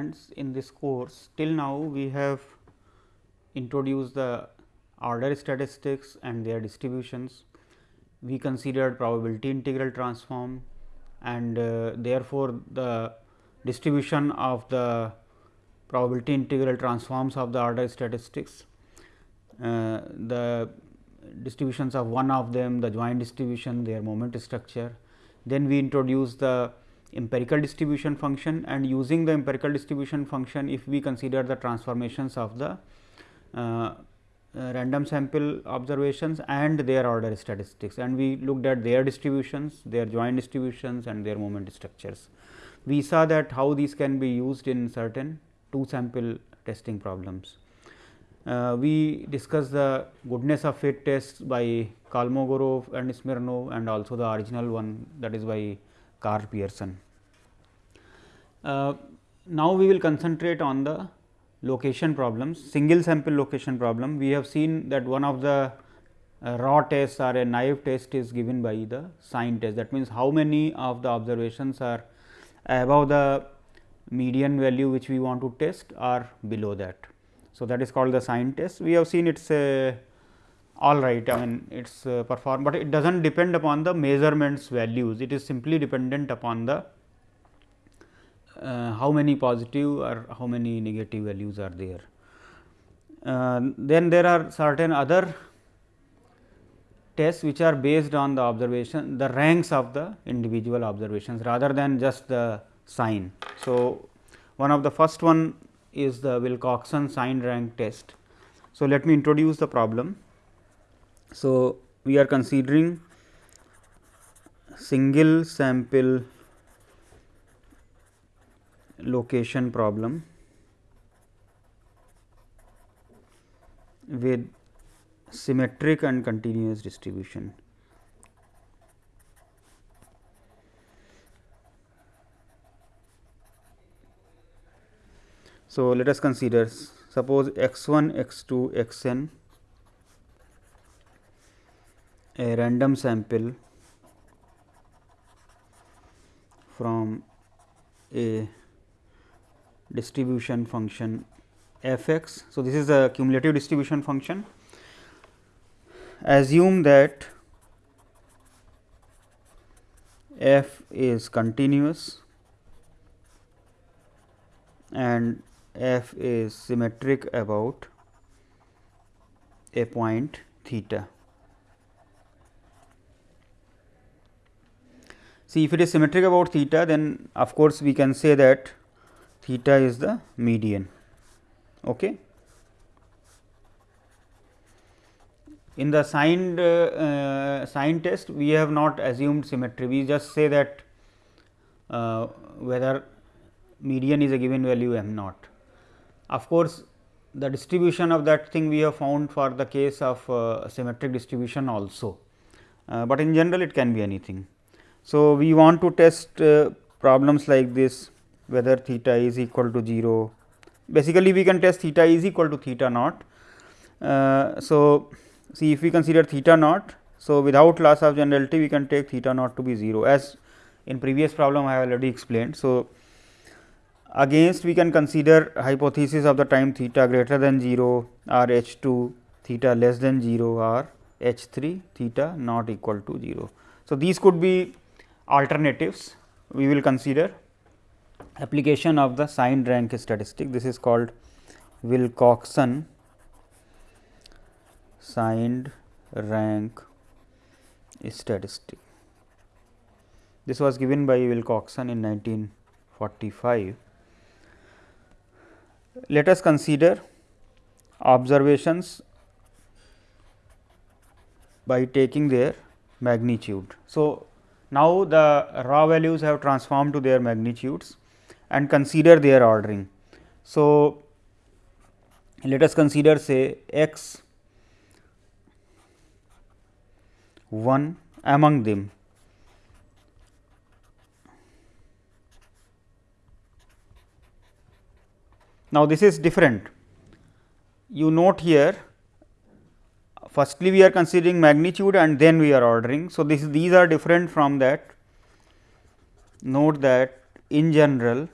friends in this course till now we have introduced the order statistics and their distributions. We considered probability integral transform and uh, therefore, the distribution of the probability integral transforms of the order statistics. Uh, the distributions of one of them the joint distribution their moment structure. Then we introduce the empirical distribution function and using the empirical distribution function if we consider the transformations of the uh, uh, random sample observations and their order statistics and we looked at their distributions, their joint distributions and their moment structures. We saw that how these can be used in certain two sample testing problems. Uh, we discussed the goodness of fit tests by Kolmogorov and Smirnov and also the original one that is by Karl Pearson. Uh, now, we will concentrate on the location problems, single sample location problem. We have seen that one of the uh, raw tests or a naive test is given by the sign test. That means, how many of the observations are above the median value which we want to test or below that. So, that is called the sign test. We have seen it is a all right I mean it is uh, perform, but it does not depend upon the measurements values it is simply dependent upon the how many positive or how many negative values are there. Uh, then there are certain other tests which are based on the observation the ranks of the individual observations rather than just the sign. So, one of the first one is the Wilcoxon sign rank test. So, let me introduce the problem. So, we are considering single sample location problem with symmetric and continuous distribution. So, let us consider suppose x 1 x 2 x n a random sample from a distribution function f x. So, this is a cumulative distribution function. Assume that f is continuous and f is symmetric about a point theta. See if it is symmetric about theta then of course, we can say that theta is the median. Okay. In the signed uh, sign test, we have not assumed symmetry. We just say that uh, whether median is a given value m naught. Of course, the distribution of that thing we have found for the case of uh, symmetric distribution also, uh, but in general it can be anything. So, we want to test uh, problems like this whether theta is equal to 0. Basically, we can test theta is equal to theta naught. Uh, so, see if we consider theta naught. So, without loss of generality we can take theta naught to be 0 as in previous problem I have already explained. So, against we can consider hypothesis of the time theta greater than 0 or h 2 theta less than 0 or h 3 theta not equal to 0. So, these could be alternatives we will consider application of the signed rank statistic. This is called Wilcoxon signed rank statistic. This was given by Wilcoxon in 1945. Let us consider observations by taking their magnitude. So, now the raw values have transformed to their magnitudes and consider their ordering. So, let us consider say x 1 among them. Now, this is different. You note here firstly we are considering magnitude and then we are ordering. So, this these are different from that. Note that in general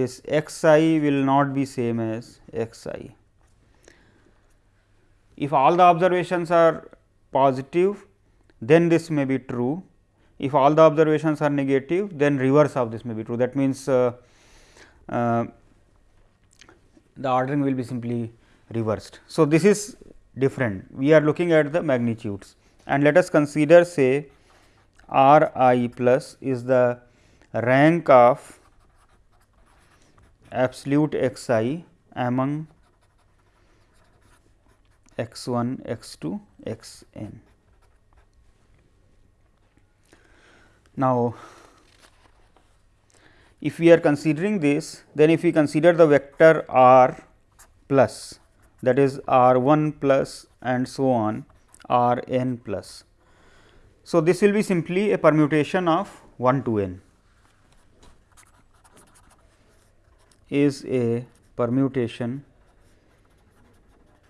this x i will not be same as x i. If all the observations are positive, then this may be true. If all the observations are negative, then reverse of this may be true. That means, uh, uh, the ordering will be simply reversed. So, this is different. We are looking at the magnitudes and let us consider say r i plus is the rank of absolute x i among x 1, x 2, x n. Now, if we are considering this, then if we consider the vector r plus that is r 1 plus and so on r n plus. So, this will be simply a permutation of 1 to n is a permutation.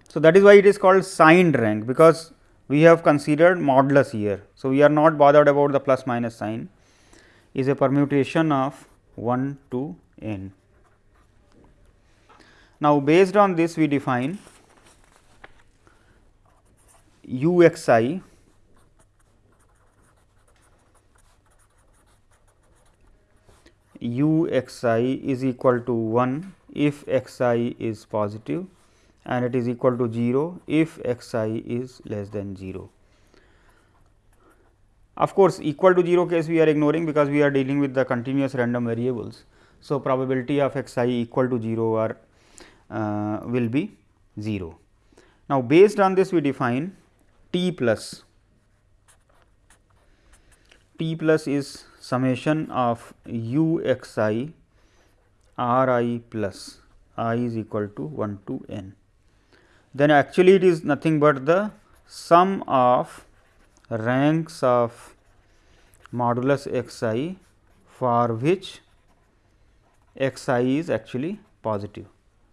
So, that is why it is called signed rank because we have considered modulus here. So, we are not bothered about the plus minus sign is a permutation of 1 to n. Now, based on this we define u x i u x i is equal to 1 if x i is positive and it is equal to 0 if x i is less than 0. Of course, equal to 0 case we are ignoring because we are dealing with the continuous random variables. So, probability of x i equal to 0 are uh, will be 0. Now, based on this we define t plus t plus is summation of u x i r i plus i is equal to 1 to n. Then actually it is nothing but the sum of ranks of modulus x i for which x i is actually positive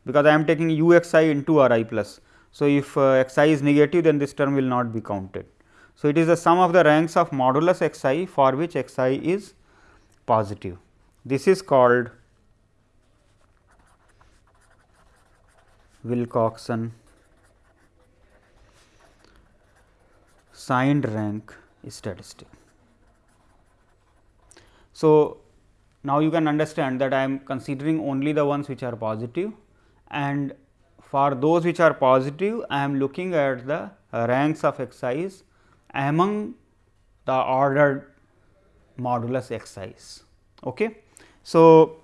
because I am taking u x i into r i plus. So, if uh, x i is negative then this term will not be counted. So, it is the sum of the ranks of modulus x i for which x i is positive. This is called Wilcoxon signed rank statistic. So, now you can understand that I am considering only the ones which are positive and for those which are positive I am looking at the ranks of i's among the ordered modulus i's. Okay. So,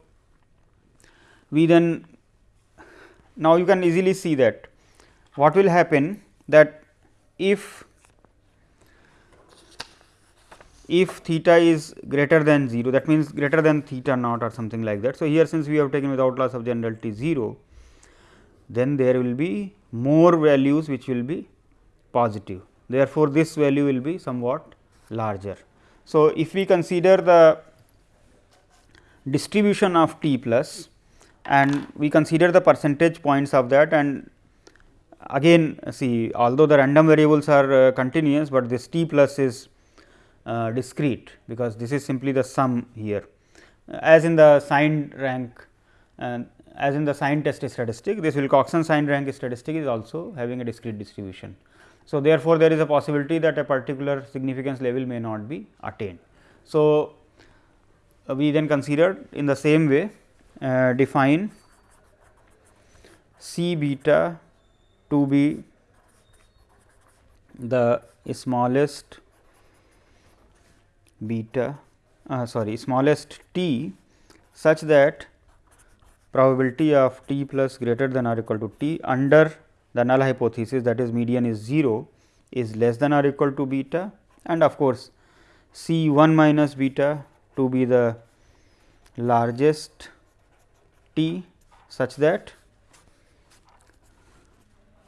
we then now you can easily see that what will happen that if if theta is greater than 0 that means greater than theta naught or something like that. So, here since we have taken without loss of generality 0 then there will be more values which will be positive. Therefore, this value will be somewhat larger. So, if we consider the distribution of t plus and we consider the percentage points of that and again see although the random variables are uh, continuous, but this t plus is uh, discrete because this is simply the sum here as in the signed rank and as in the sign test statistic this Wilcoxon sign rank statistic is also having a discrete distribution. So, therefore, there is a possibility that a particular significance level may not be attained. So, uh, we then considered in the same way uh, define C beta to be the smallest beta uh, sorry smallest t such that probability of t plus greater than or equal to t under the null hypothesis that is median is 0 is less than or equal to beta and of course, C 1 minus beta to be the largest t such that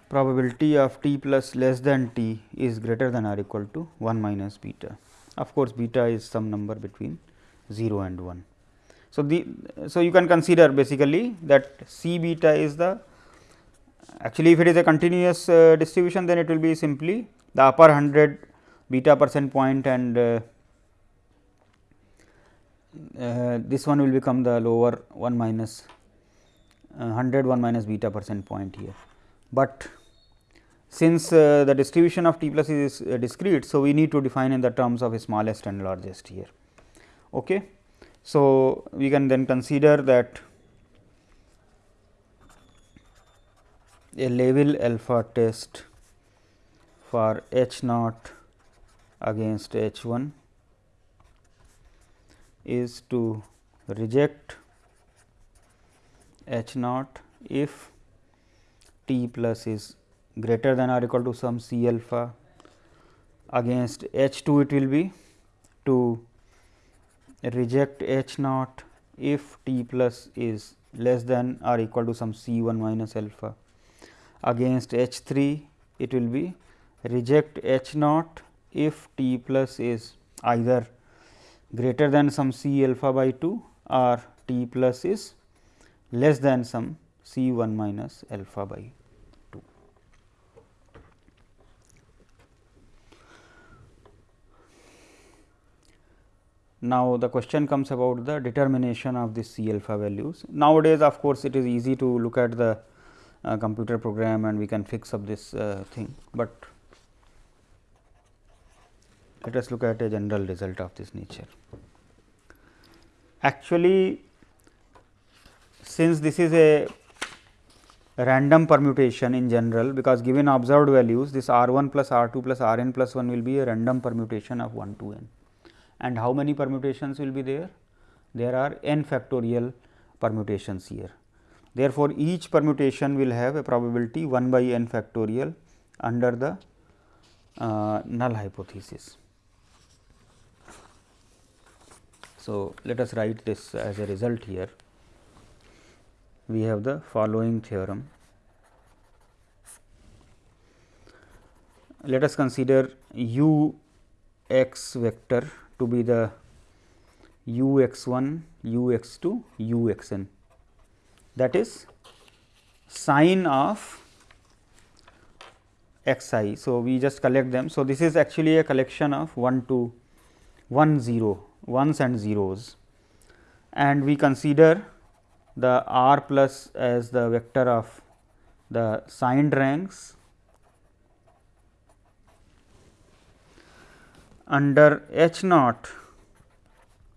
probability of t plus less than t is greater than or equal to 1 minus beta. Of course, beta is some number between 0 and 1. So, the so you can consider basically that C beta is the actually if it is a continuous uh, distribution then it will be simply the upper 100 beta percent point and uh, uh, this one will become the lower 1 minus uh, 100 1 minus beta percent point here. But since uh, the distribution of t plus is uh, discrete. So, we need to define in the terms of smallest and largest here. Okay. So, we can then consider that a level alpha test for H naught against H 1 is to reject H naught if t plus is greater than or equal to some C alpha against H 2 it will be to reject H naught if t plus is less than or equal to some C 1 minus alpha against H 3 it will be reject H naught if t plus is either greater than some C alpha by 2 or t plus is less than some C 1 minus alpha by 2. Now, the question comes about the determination of the C alpha values. Nowadays, of course, it is easy to look at the uh, computer program and we can fix up this uh, thing, but let us look at a general result of this nature. Actually, since this is a random permutation in general, because given observed values this r 1 plus r 2 plus r n plus 1 will be a random permutation of 1 to n. And how many permutations will be there? There are n factorial permutations here. Therefore, each permutation will have a probability 1 by n factorial under the uh, null hypothesis. So, let us write this as a result here. We have the following theorem. Let us consider u x vector to be the u x 1, u x 2, u x n that is sign of x i. So, we just collect them. So, this is actually a collection of 1 to 1 0 ones and zeros and we consider the r plus as the vector of the signed ranks under h naught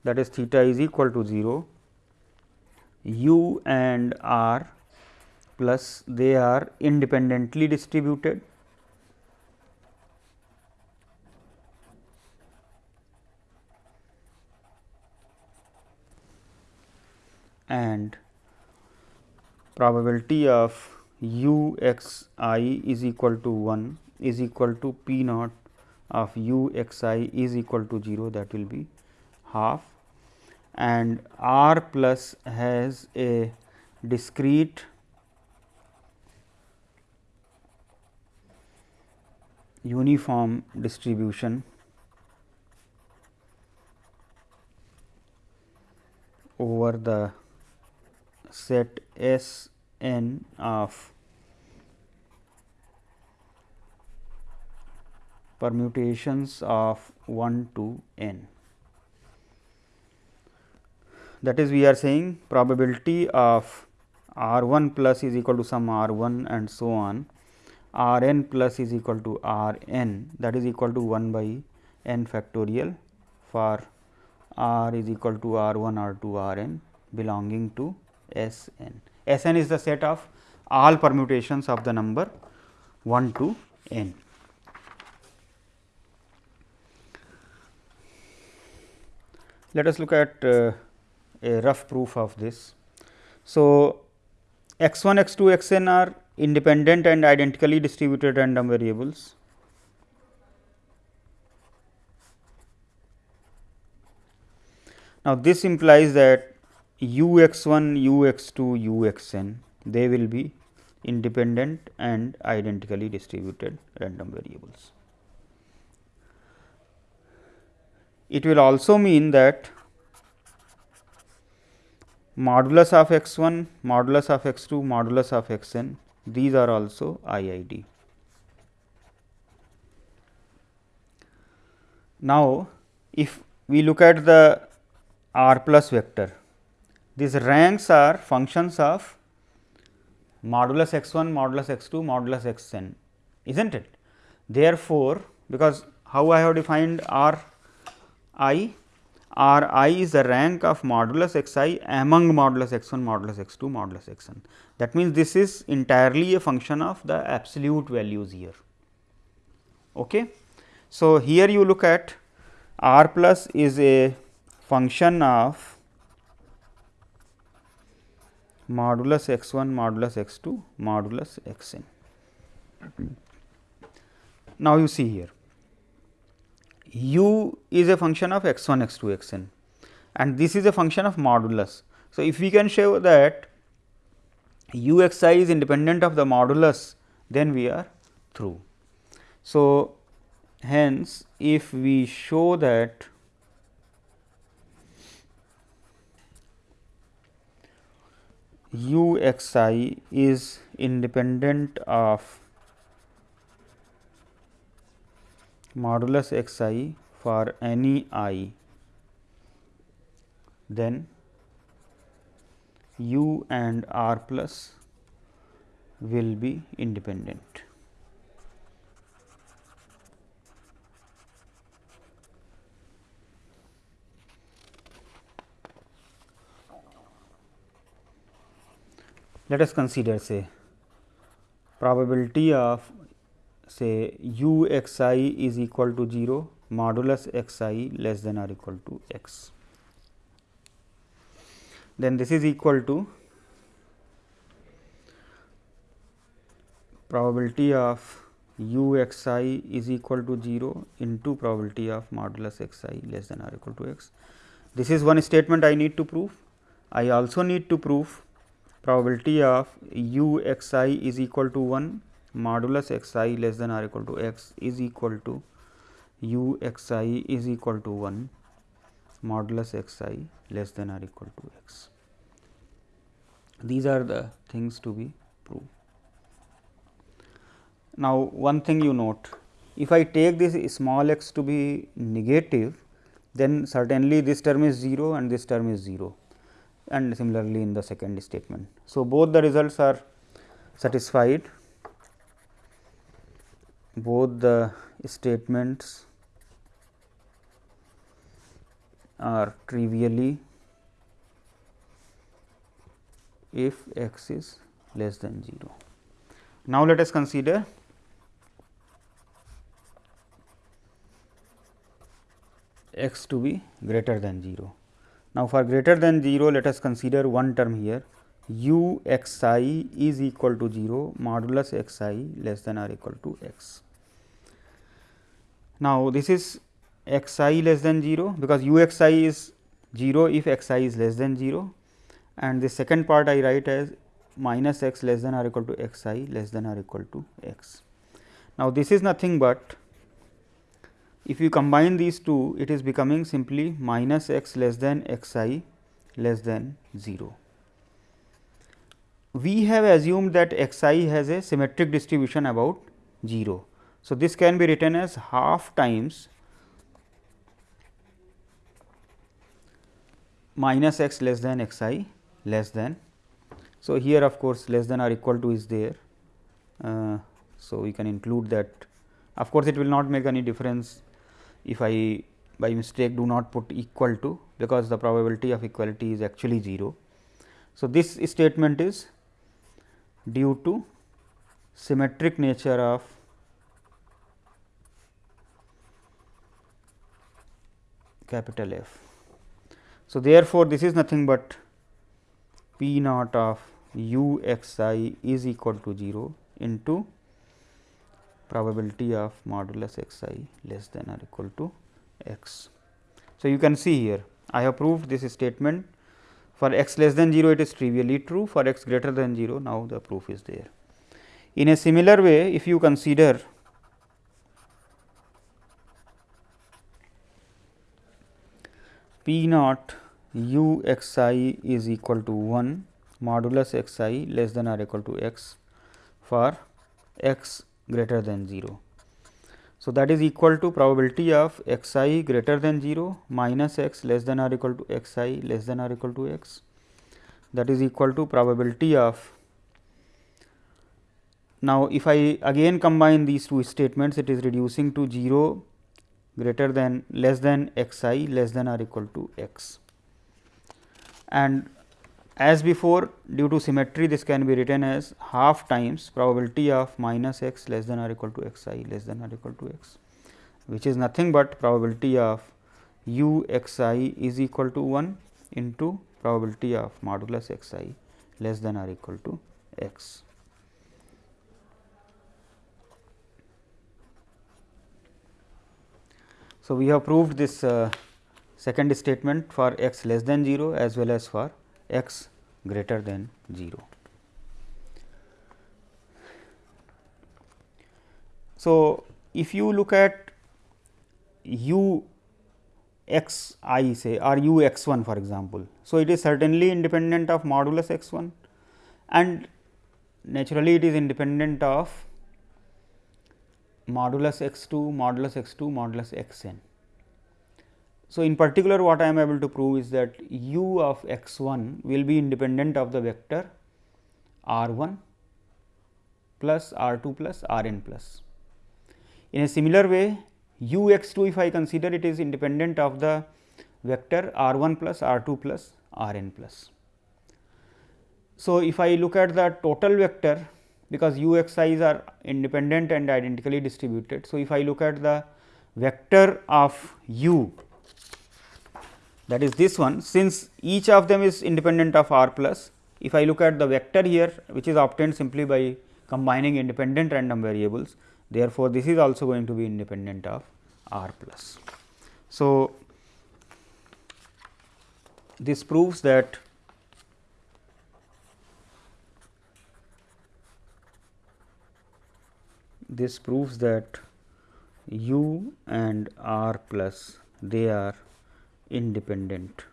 that is theta is equal to 0 u and r plus they are independently distributed. And probability of u x i is equal to 1 is equal to p naught of u x i is equal to 0 that will be half and r plus has a discrete uniform distribution over the set S n of permutations of 1 to n. That is we are saying probability of r 1 plus is equal to some r 1 and so on r n plus is equal to r n that is equal to 1 by n factorial for r is equal to r 1 r 2 r n belonging to S n. S n is the set of all permutations of the number 1 to n. Let us look at uh, a rough proof of this. So, x 1, x 2, x n are independent and identically distributed random variables. Now, this implies that u x 1, u x 2, u x n they will be independent and identically distributed random variables. It will also mean that modulus of x 1, modulus of x 2, modulus of x n these are also IID. Now, if we look at the r plus vector. These ranks are functions of modulus x 1, modulus x 2, modulus x n, is not it? Therefore, because how I have defined r i? R i is the rank of modulus x i among modulus x 1, modulus x 2, modulus x n. That means, this is entirely a function of the absolute values here. Okay. So, here you look at r plus is a function of modulus x 1, modulus x 2, modulus x n. Now, you see here u is a function of x 1, x 2, x n and this is a function of modulus. So, if we can show that u x i is independent of the modulus, then we are through. So, hence if we show that u x i is independent of modulus x i for any i, then u and r plus will be independent. Let us consider say probability of say u x i is equal to 0 modulus x i less than or equal to x. Then this is equal to probability of u x i is equal to 0 into probability of modulus x i less than or equal to x. This is one statement I need to prove. I also need to prove probability of u x i is equal to 1 modulus x i less than or equal to x is equal to u x i is equal to 1 modulus x i less than or equal to x. These are the things to be proved. Now, one thing you note, if I take this small x to be negative, then certainly this term is 0 and this term is 0 and similarly in the second statement. So, both the results are satisfied both the statements are trivially if x is less than 0. Now, let us consider x to be greater than 0. Now, for greater than 0, let us consider one term here u x i is equal to 0 modulus x i less than or equal to x. Now, this is x i less than 0 because u x i is 0 if x i is less than 0 and the second part I write as minus x less than or equal to x i less than or equal to x. Now, this is nothing but if you combine these two it is becoming simply minus x less than x i less than 0. We have assumed that x i has a symmetric distribution about 0. So, this can be written as half times minus x less than x i less than. So, here of course, less than or equal to is there. Uh, so, we can include that of course, it will not make any difference if I by mistake do not put equal to because the probability of equality is actually 0. So, this statement is due to symmetric nature of capital F. So, therefore, this is nothing but P naught of u x i is equal to 0 into probability of modulus x i less than or equal to x. So, you can see here I have proved this statement for x less than 0 it is trivially true for x greater than 0 now the proof is there. In a similar way if you consider P naught u x i is equal to 1 modulus x i less than or equal to x for x greater than 0. So, that is equal to probability of x i greater than 0 minus x less than or equal to x i less than or equal to x. That is equal to probability of. Now, if I again combine these two statements it is reducing to 0 greater than less than x i less than or equal to x. And as before due to symmetry this can be written as half times probability of minus x less than or equal to x i less than or equal to x, which is nothing but probability of u x i is equal to 1 into probability of modulus x i less than or equal to x. So, we have proved this uh, second statement for x less than 0 as well as for x greater than 0. So, if you look at u x i say or u x 1 for example. So, it is certainly independent of modulus x 1 and naturally it is independent of modulus x 2, modulus x 2, modulus x n. So, in particular what I am able to prove is that u of x 1 will be independent of the vector r 1 plus r 2 plus r n plus. In a similar way u x 2 if I consider it is independent of the vector r 1 plus r 2 plus r n plus. So, if I look at the total vector because u x i's are independent and identically distributed. So, if I look at the vector of u that is this one since each of them is independent of r plus. If I look at the vector here which is obtained simply by combining independent random variables therefore, this is also going to be independent of r plus. So, this proves that this proves that u and r plus they are independent.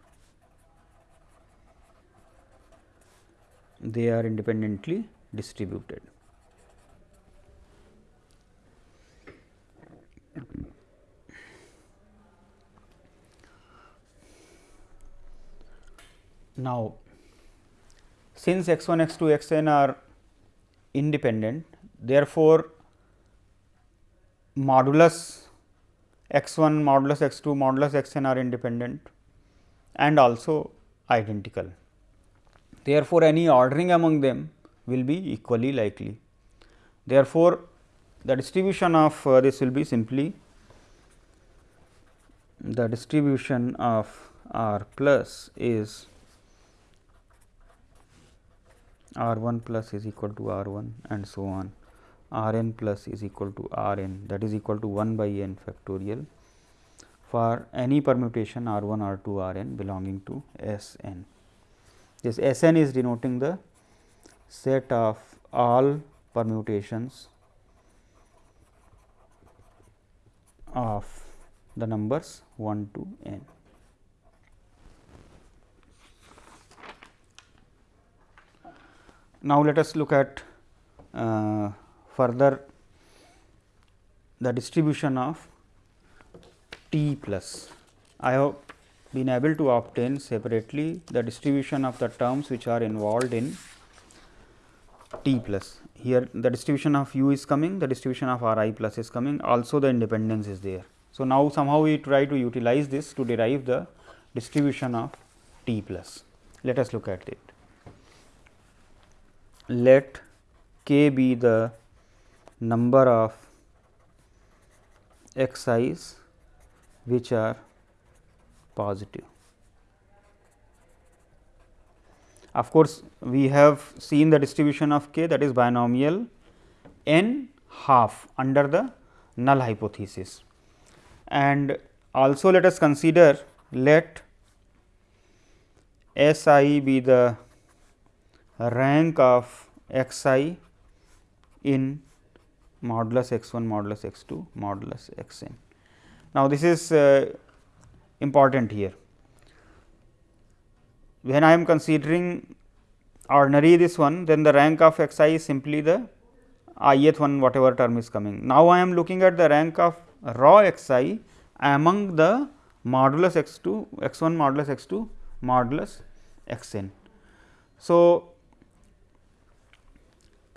They are independently distributed. Now, since x 1 x 2 x n are independent, therefore, modulus x 1 modulus x 2 modulus x n are independent and also identical. Therefore, any ordering among them will be equally likely. Therefore, the distribution of uh, this will be simply the distribution of r plus is r 1 plus is equal to r 1 and so on r n plus is equal to r n that is equal to 1 by n factorial for any permutation r 1 r 2 r n belonging to S n. This S n is denoting the set of all permutations of the numbers 1 to n. Now, let us look at uh, further the distribution of t plus. I have been able to obtain separately the distribution of the terms which are involved in t plus. Here the distribution of u is coming, the distribution of r i plus is coming, also the independence is there. So, now somehow we try to utilize this to derive the distribution of t plus. Let us look at it. Let k be the number of x i's which are positive. Of course, we have seen the distribution of k that is binomial n half under the null hypothesis. And also let us consider let S i be the rank of x i in modulus x 1 modulus x 2 modulus x n. Now, this is uh, important here. When I am considering ordinary this one then the rank of x i is simply the ith one whatever term is coming. Now, I am looking at the rank of raw x i among the modulus x 2 x 1 modulus x 2 modulus x n. So,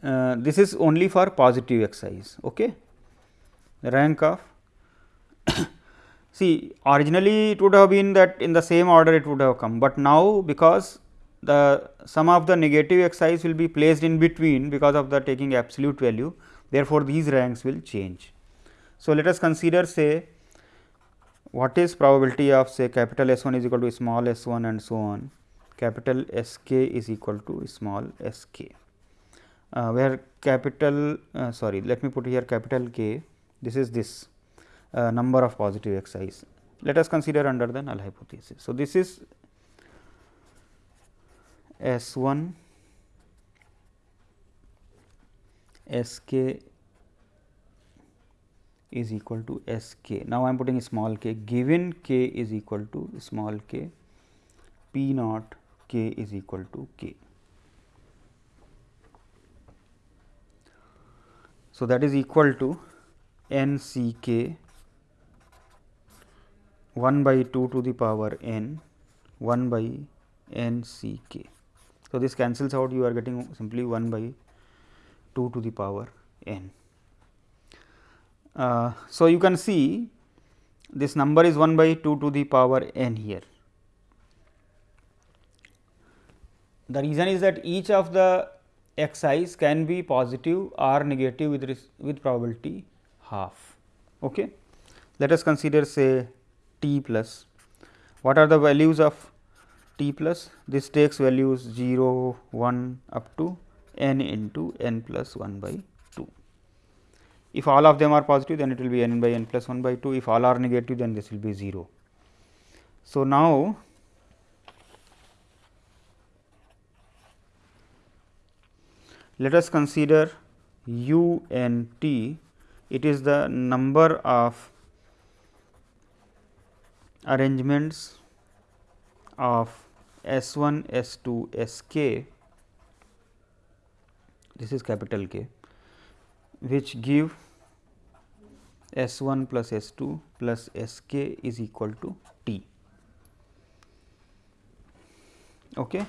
uh, this is only for positive x i's. Okay. Rank of see originally it would have been that in the same order it would have come, but now because the sum of the negative x i's will be placed in between because of the taking absolute value therefore, these ranks will change. So, let us consider say what is probability of say capital S 1 is equal to small s 1 and so on capital S k is equal to small s k, where capital uh, sorry let me put here capital K this is this uh, number of positive x i's. Let us consider under the null hypothesis. So, this is S 1 S k is equal to S k. Now, I am putting small k given k is equal to small k p naught k is equal to k. So, that is equal to n c k 1 by 2 to the power n 1 by n c k. So, this cancels out you are getting simply 1 by 2 to the power n. Uh, so, you can see this number is 1 by 2 to the power n here. The reason is that each of the x i's can be positive or negative with, with probability half. Okay. Let us consider say t plus. What are the values of t plus? This takes values 0, 1 up to n into n plus 1 by 2. if all of them are positive then it will be n by n plus 1 by 2, if all are negative then this will be 0. So, now let us consider u n t it is the number of arrangements of S 1 S 2 S k this is capital K which give S 1 plus S 2 plus S k is equal to T. Okay.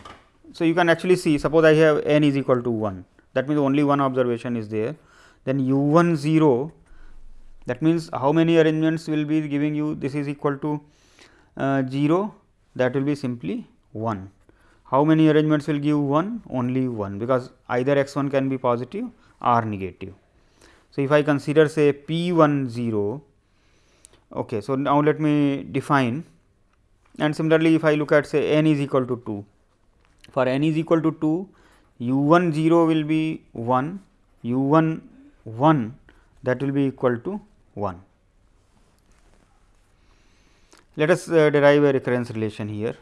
So, you can actually see suppose I have n is equal to 1 that means only one observation is there then u 1 0 that means how many arrangements will be giving you this is equal to uh, 0 that will be simply 1. How many arrangements will give 1 only 1 because either x 1 can be positive or negative. So, if I consider say P 1 0, okay, so now let me define and similarly, if I look at say n is equal to 2, for n is equal to 2, u 1 0 will be 1, u 1 1 that will be equal to 1. Let us uh, derive a recurrence relation here.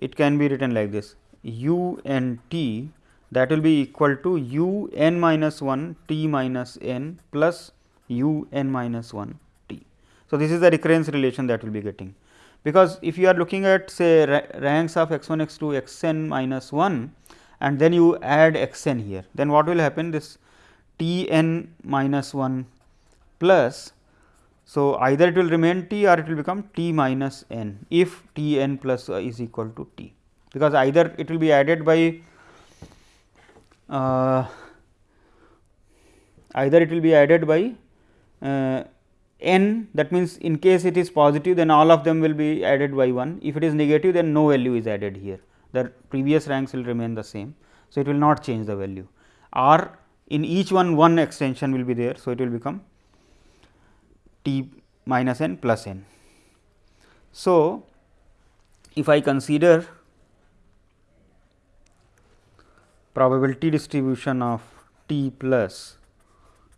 It can be written like this u n t that will be equal to u n minus 1 t minus n plus u n minus 1 t. So, this is the recurrence relation that we will be getting because if you are looking at say ranks of x 1 x 2 x n minus 1 and then you add x n here. Then what will happen? This t n minus 1 plus. So, either it will remain t or it will become t minus n if t n plus is equal to t. Because either it will be added by uh, either it will be added by uh, n. That means, in case it is positive then all of them will be added by 1 if it is negative then no value is added here the previous ranks will remain the same. So, it will not change the value or in each one one extension will be there. So, it will become t minus n plus n. So, if I consider probability distribution of t plus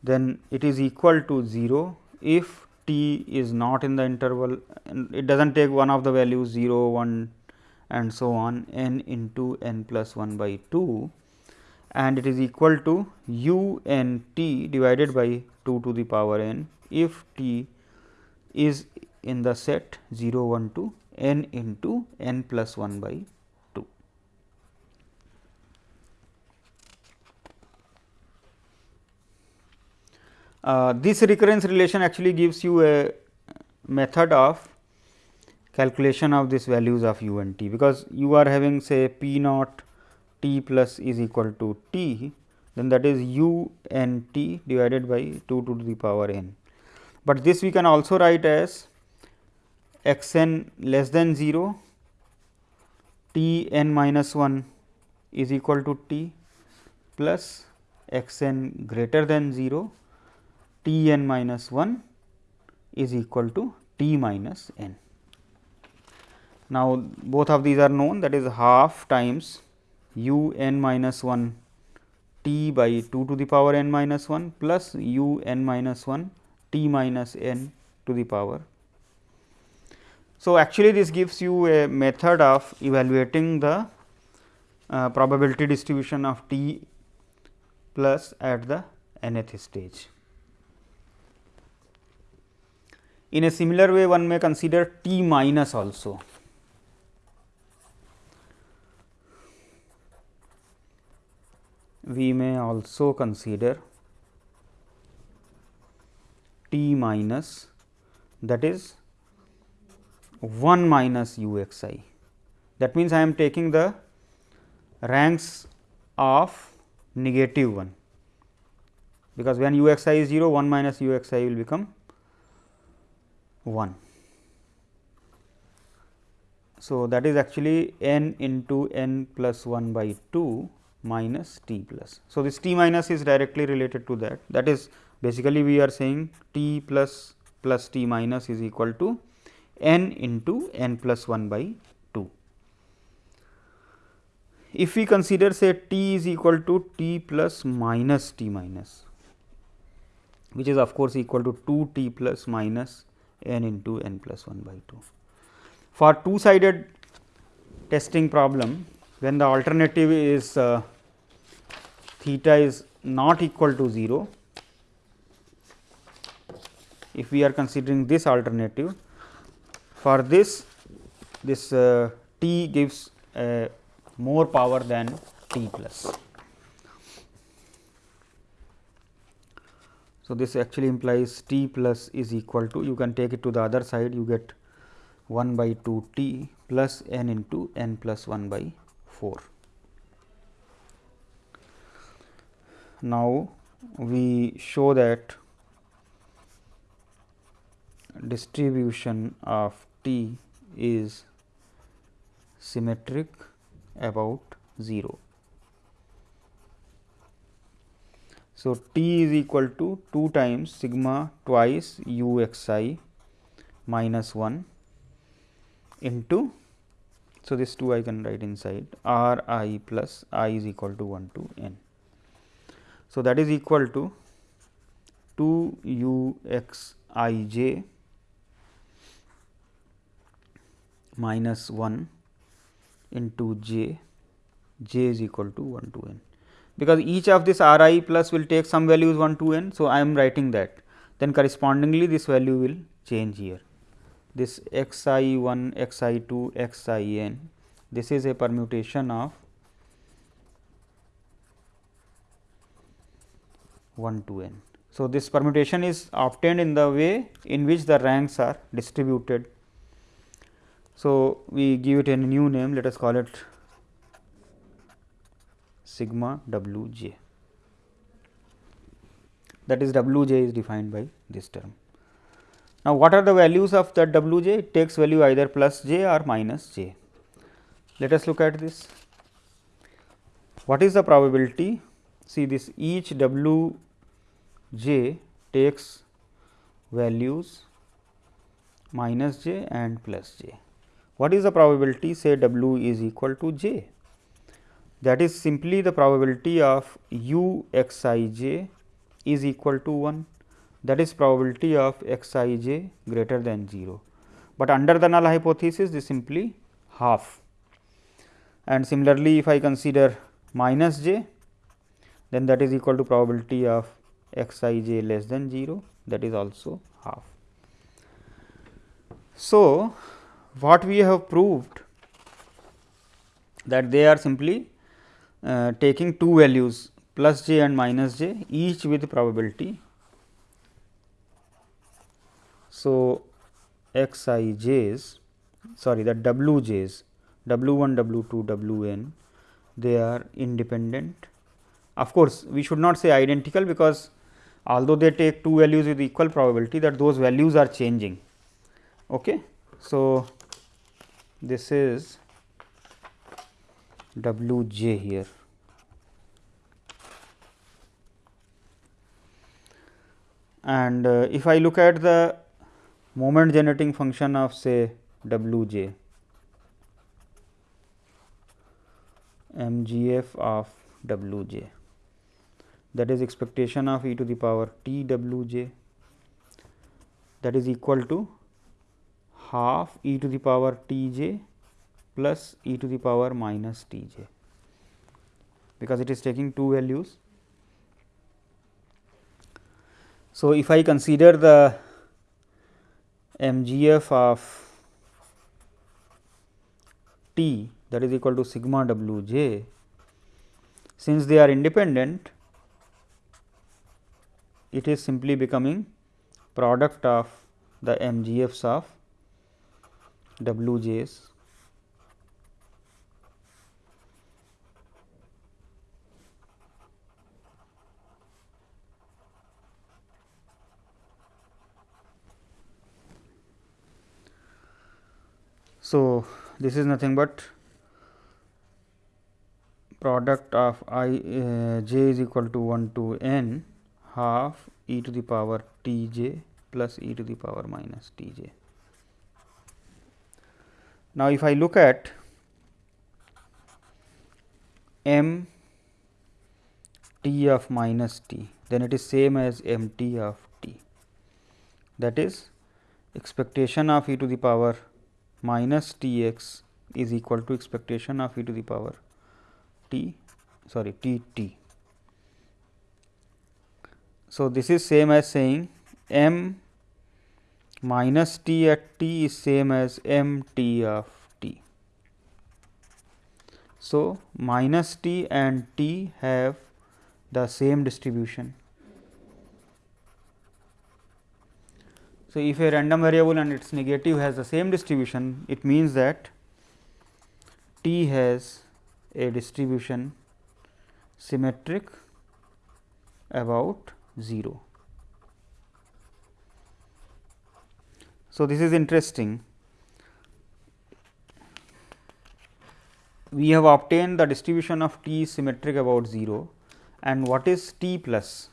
then it is equal to 0 if t is not in the interval it does not take one of the values 0 1 and so on n into n plus 1 by 2 and it is equal to u n t divided by 2 to the power n if t is in the set 0 1 to n into n plus 1 by uh, this recurrence relation actually gives you a method of calculation of these values of u and t, because you are having say p naught t plus is equal to t, then that is u n t divided by 2 to the power n. But this we can also write as x n less than 0, t n minus 1 is equal to t plus x n greater than 0, t n minus 1 is equal to t minus n. Now, both of these are known that is half times u n minus 1 t by 2 to the power n minus 1 plus u n minus 1 t minus n to the power. So, actually this gives you a method of evaluating the uh, probability distribution of t plus at the nth stage. In a similar way one may consider t minus also. We may also consider t minus that is 1 minus u x i. That means, I am taking the ranks of negative 1, because when u x i is 0 1 minus u x i will become 1. So, that is actually n into n plus 1 by 2 minus t plus. So, this t minus is directly related to that that is basically we are saying t plus plus t minus is equal to n into n plus 1 by 2. If we consider say t is equal to t plus minus t minus, which is of course equal to 2 t plus minus n into n plus 1 by 2. For two sided testing problem, when the alternative is uh, theta is not equal to 0, if we are considering this alternative, for this this uh, t gives uh, more power than t plus. So, this actually implies t plus is equal to you can take it to the other side you get 1 by 2 t plus n into n plus 1 by 4. Now, we show that distribution of t is symmetric about 0. So, t is equal to 2 times sigma twice u x i minus 1 into. So, this 2 I can write inside. R i plus i is equal to 1 to n. So, that is equal to 2 u x i j minus 1 into j, j is equal to 1 to n. Because each of this r i plus will take some values 1 to n. So, I am writing that. Then correspondingly this value will change here this x i 1 x i 2 x i n this is a permutation of 1 to n. So, this permutation is obtained in the way in which the ranks are distributed. So, we give it a new name let us call it sigma w j that is w j is defined by this term. Now, what are the values of that w j? It takes value either plus j or minus j. Let us look at this. What is the probability? See this each w j takes values minus j and plus j. What is the probability? Say w is equal to j that is simply the probability of u x i j is equal to 1 that is probability of x i j greater than 0, but under the null hypothesis this simply half. And similarly if I consider minus j then that is equal to probability of x i j less than 0 that is also half. So, what we have proved that they are simply uh, taking two values plus j and minus j each with probability So, x i j's sorry the w j's w 1 w 2 w n they are independent. Of course, we should not say identical because although they take two values with equal probability that those values are changing. Okay. So, this is w j here. And uh, if I look at the moment generating function of say w j. M g f of w j. That is expectation of e to the power t w j. That is equal to half e to the power t j plus e to the power minus t j. Because it is taking two values. So, if I consider the m g f of t that is equal to sigma w j, since they are independent it is simply becoming product of the MGFs of WJs. So, this is nothing but product of i uh, j is equal to 1 to n half e to the power t j plus e to the power minus t j. Now, if I look at m t of minus t, then it is same as m t of t that is expectation of e to the power minus t x is equal to expectation of e to the power t sorry t t so, this is same as saying m minus t at t is same as m t of t. So, minus t and t have the same distribution. So, if a random variable and its negative has the same distribution, it means that t has a distribution symmetric about 0. So, this is interesting. We have obtained the distribution of t symmetric about 0 and what is t plus?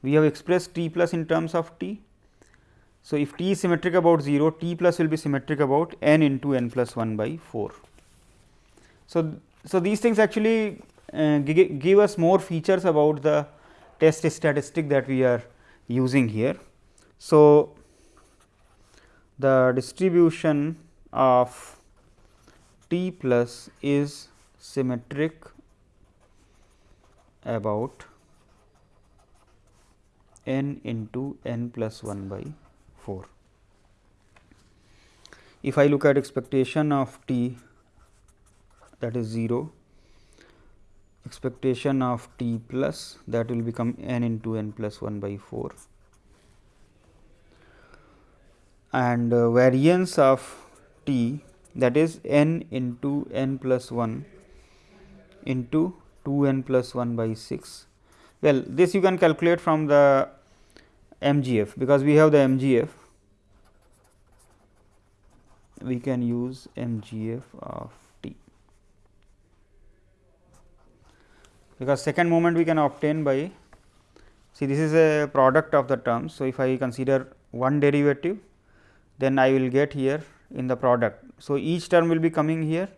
We have expressed t plus in terms of t. So, if t is symmetric about 0, t plus will be symmetric about n into n plus 1 by 4. So, so these things actually uh, give us more features about the test statistic that we are using here. So, the distribution of t plus is symmetric about n into n plus 1 by 4. If I look at expectation of t that is 0 expectation of t plus that will become n into n plus 1 by 4 and uh, variance of t that is n into n plus 1 into 2 n plus 1 by 6. Well, this you can calculate from the MGF because we have the MGF we can use MGF of t because second moment we can obtain by see this is a product of the terms. So, if I consider one derivative then I will get here in the product. So, each term will be coming here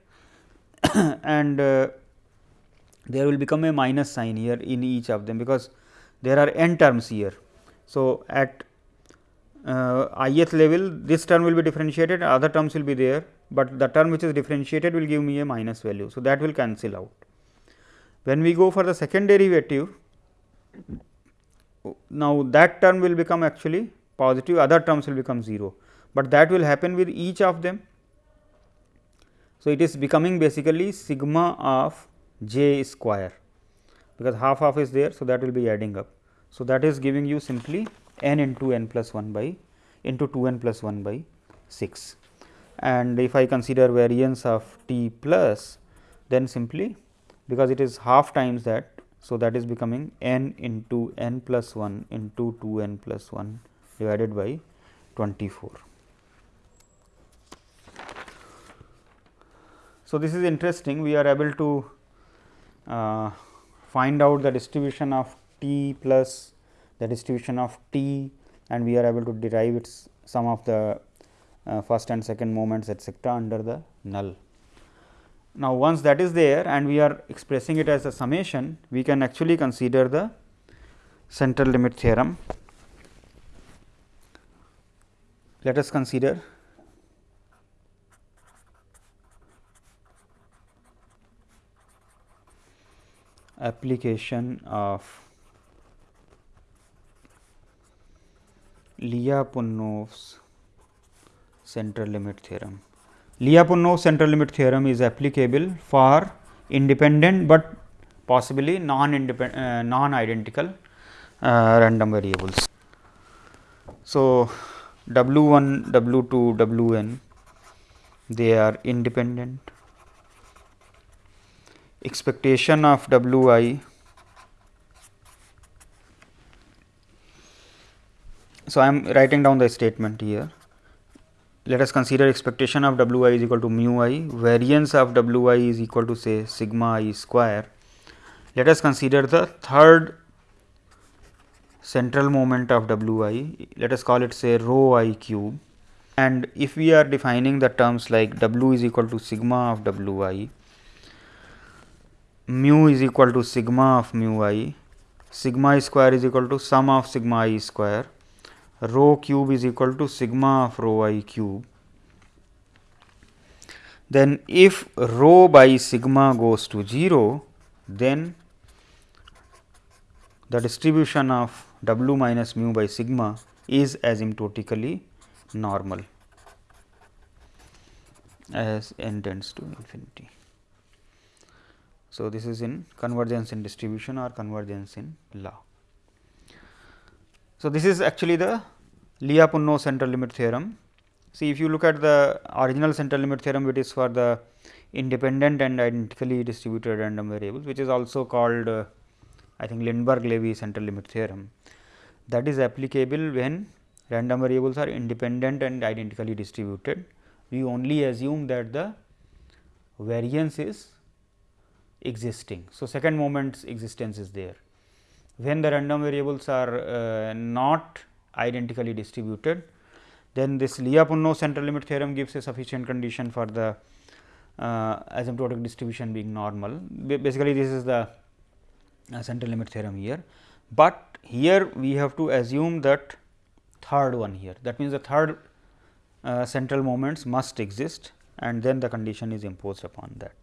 and uh, there will become a minus sign here in each of them because there are n terms here. So, at uh, ith level this term will be differentiated other terms will be there, but the term which is differentiated will give me a minus value. So, that will cancel out. When we go for the second derivative, now that term will become actually positive, other terms will become 0, but that will happen with each of them. So, it is becoming basically sigma of j square, because half half is there. So, that will be adding up. So, that is giving you simply n into n plus 1 by into 2 n plus 1 by 6 and if I consider variance of t plus then simply because it is half times that. So, that is becoming n into n plus 1 into 2 n plus 1 divided by 24. So, this is interesting we are able to uh, find out the distribution of t plus the distribution of t and we are able to derive its some of the uh, first and second moments etcetera under the null. Now, once that is there and we are expressing it as a summation, we can actually consider the central limit theorem. Let us consider application of Lyapunov's central limit theorem Lyapunov central limit theorem is applicable for independent but possibly non independent non identical random variables so W one W two W N they are independent expectation of W I So, I am writing down the statement here. Let us consider expectation of w i is equal to mu i, variance of w i is equal to say sigma i square. Let us consider the third central moment of w i, let us call it say rho i cube. And if we are defining the terms like w is equal to sigma of w i, mu is equal to sigma of mu i, sigma i square is equal to sum of sigma i square rho cube is equal to sigma of rho i cube. Then if rho by sigma goes to 0, then the distribution of w minus mu by sigma is asymptotically normal as n tends to infinity. So, this is in convergence in distribution or convergence in law. So, this is actually the Lyapunov central limit theorem. See if you look at the original central limit theorem it is for the independent and identically distributed random variables which is also called uh, I think Lindeberg Levy central limit theorem that is applicable when random variables are independent and identically distributed. We only assume that the variance is existing. So, second moment's existence is there when the random variables are uh, not identically distributed, then this Lyapunov central limit theorem gives a sufficient condition for the uh, asymptotic distribution being normal. Basically, this is the uh, central limit theorem here, but here we have to assume that third one here. That means, the third uh, central moments must exist and then the condition is imposed upon that.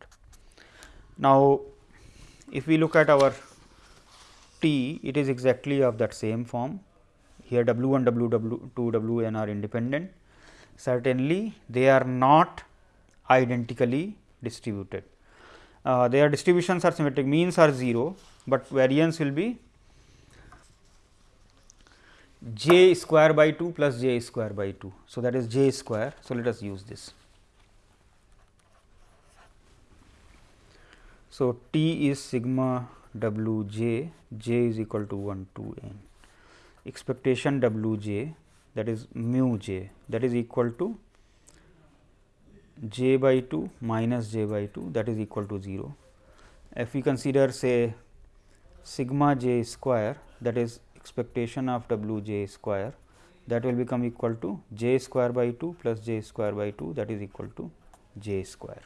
Now, if we look at our t, it is exactly of that same form. Here W 1, W W 2, W n are independent. Certainly, they are not identically distributed. Uh, their distributions are symmetric, means are 0, but variance will be j square by 2 plus j square by 2. So, that is j square. So, let us use this. So, T is sigma w j, j is equal to 1 to n. Expectation w j that is mu j that is equal to j by 2 minus j by 2 that is equal to 0. If we consider say sigma j square that is expectation of w j square that will become equal to j square by 2 plus j square by 2 that is equal to j square.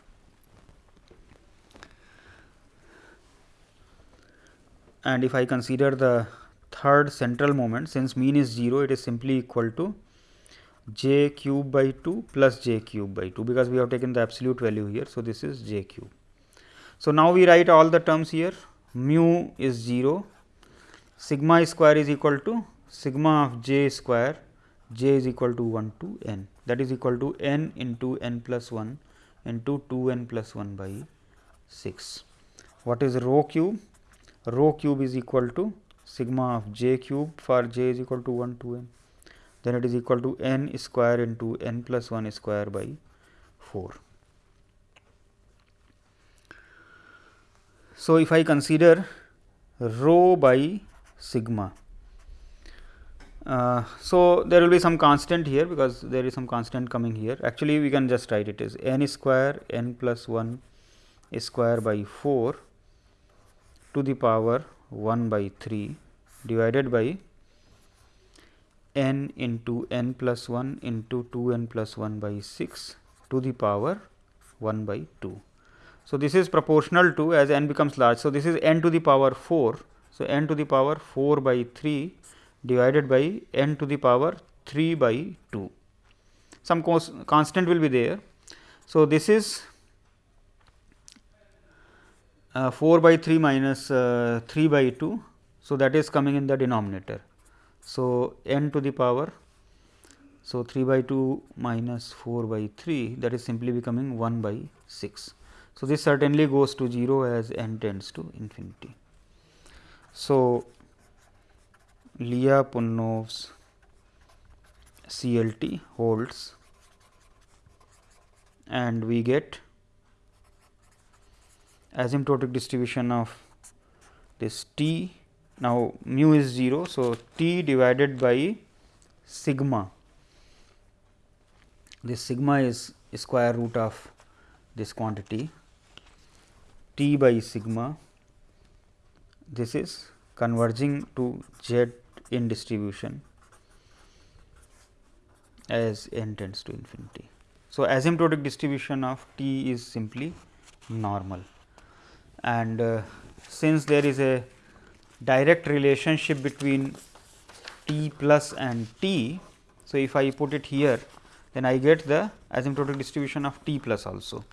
And if I consider the third central moment since mean is 0 it is simply equal to j cube by 2 plus j cube by 2 because we have taken the absolute value here. So, this is j cube. So, now we write all the terms here mu is 0 sigma square is equal to sigma of j square j is equal to 1 to n that is equal to n into n plus 1 into 2 n plus 1 by 6. What is rho cube? Rho cube is equal to sigma of j cube for j is equal to 1 to n then it is equal to n square into n plus 1 square by 4. So, if I consider rho by sigma. Uh, so, there will be some constant here because there is some constant coming here actually we can just write it as n square n plus 1 square by 4 to the power 1 by 3 divided by n into n plus 1 into 2 n plus 1 by 6 to the power 1 by 2. So, this is proportional to as n becomes large. So, this is n to the power 4. So, n to the power 4 by 3 divided by n to the power 3 by 2. Some constant will be there. So, this is 4 by 3 minus, uh, 3 by 2. So, that is coming in the denominator. So, n to the power so, 3 by 2 minus 4 by 3 that is simply becoming 1 by 6. So, this certainly goes to 0 as n tends to infinity. So, Lyapunov's CLT holds and we get asymptotic distribution of this t now mu is 0. So, t divided by sigma this sigma is square root of this quantity t by sigma this is converging to z in distribution as n tends to infinity. So, asymptotic distribution of t is simply normal and uh, since there is a direct relationship between t plus and t. So, if I put it here then I get the asymptotic distribution of t plus also.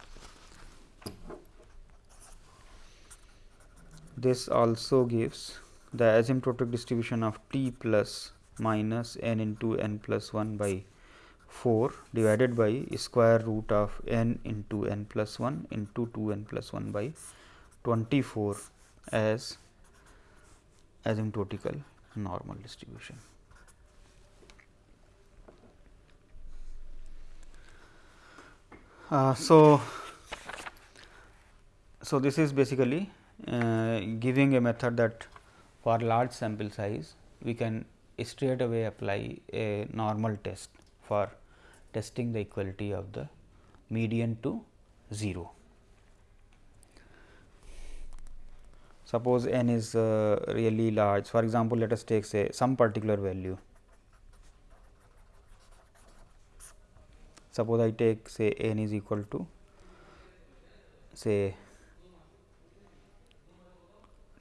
This also gives the asymptotic distribution of t plus minus n into n plus 1 by 4 divided by square root of n into n plus 1 into 2 n plus 1 by 24 as asymptotical normal distribution. Uh, so, so this is basically uh, giving a method that for large sample size we can straight away apply a normal test for testing the equality of the median to 0. Suppose n is uh, really large. For example, let us take say some particular value. Suppose I take say n is equal to say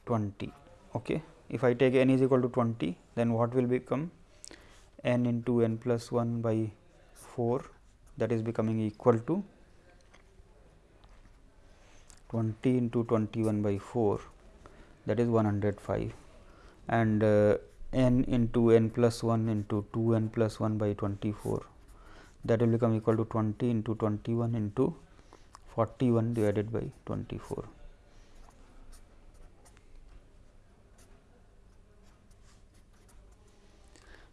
20 okay? If I take n is equal to 20 then what will become? n into n plus 1 by 4 that is becoming equal to 20 into 21 by 4 that is 105 and uh, n into n plus 1 into 2 n plus 1 by 24 that will become equal to 20 into 21 into 41 divided by 24.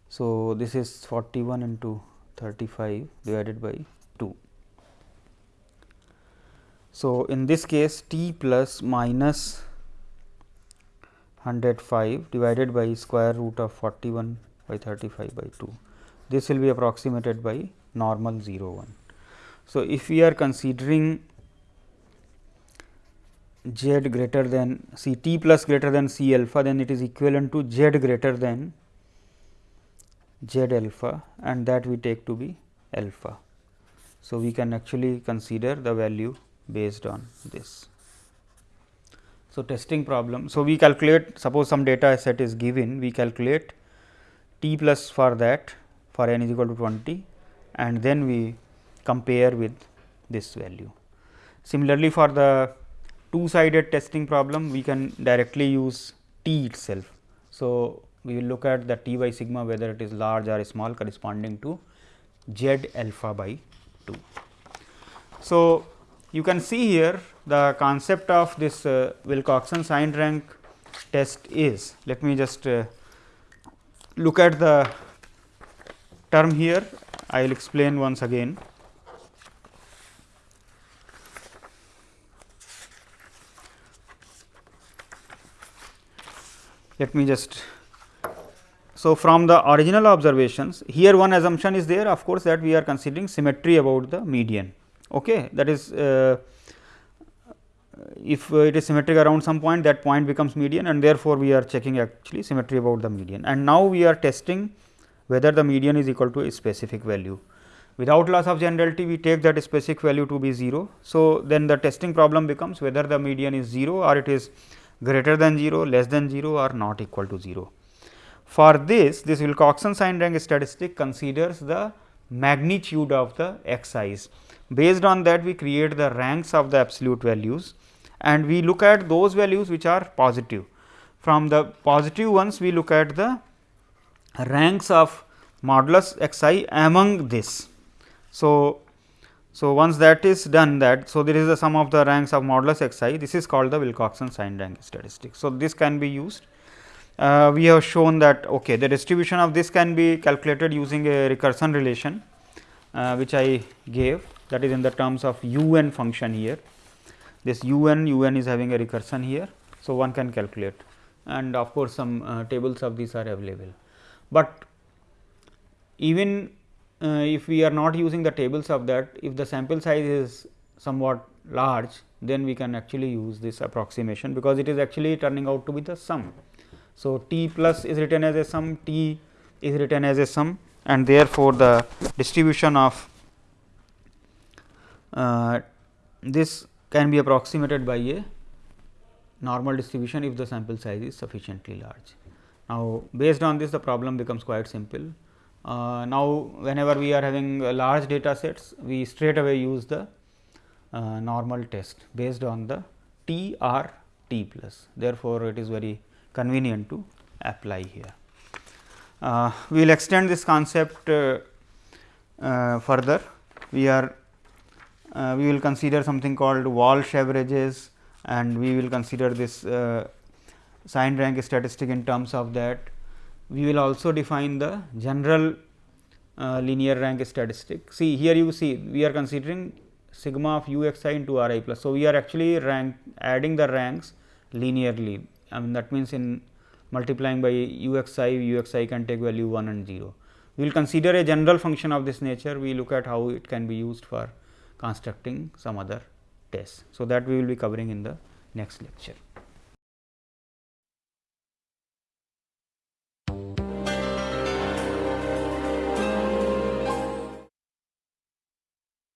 So, this is 41 into 35 divided by 2. So, in this case t plus minus 105 divided by square root of 41 by 35 by 2. This will be approximated by normal 0 1. So, if we are considering z greater than c t plus greater than c alpha then it is equivalent to z greater than z alpha and that we take to be alpha. So, we can actually consider the value based on this. So, testing problem. So, we calculate suppose some data set is given we calculate t plus for that for n is equal to 20 and then we compare with this value. Similarly, for the two sided testing problem we can directly use t itself. So, we will look at the t by sigma whether it is large or small corresponding to z alpha by 2. So, you can see here the concept of this uh, Wilcoxon sign rank test is let me just uh, look at the term here I will explain once again. Let me just so, from the original observations here one assumption is there of course, that we are considering symmetry about the median. Okay. That is uh, if it is symmetric around some point that point becomes median and therefore, we are checking actually symmetry about the median and now we are testing whether the median is equal to a specific value. Without loss of generality we take that specific value to be 0. So, then the testing problem becomes whether the median is 0 or it is greater than 0, less than 0 or not equal to 0. For this, this Wilcoxon sign rank statistic considers the magnitude of the xi's. Based on that, we create the ranks of the absolute values and we look at those values which are positive. From the positive ones, we look at the ranks of modulus xi among this. So, so once that is done that, so there is the sum of the ranks of modulus xi, this is called the Wilcoxon sign rank statistic. So, this can be used uh, we have shown that okay, the distribution of this can be calculated using a recursion relation, uh, which I gave that is in the terms of u n function here. This u n u n is having a recursion here. So, one can calculate and of course, some uh, tables of these are available. But even uh, if we are not using the tables of that, if the sample size is somewhat large, then we can actually use this approximation, because it is actually turning out to be the sum. So, t plus is written as a sum, t is written as a sum and therefore, the distribution of this can be approximated by a normal distribution if the sample size is sufficiently large. Now, based on this the problem becomes quite simple. Uh, now, whenever we are having large data sets, we straight away use the uh, normal test based on the t or t plus. Therefore, it is very convenient to apply here. Uh, we will extend this concept uh, uh, further. We are uh, we will consider something called Walsh averages and we will consider this uh, sign rank statistic in terms of that. We will also define the general uh, linear rank statistic. See here you see we are considering sigma of u x i into r i plus. So, we are actually rank adding the ranks linearly I mean that means in multiplying by u x i, u x i can take value 1 and 0. We will consider a general function of this nature, we look at how it can be used for constructing some other tests. So, that we will be covering in the next lecture.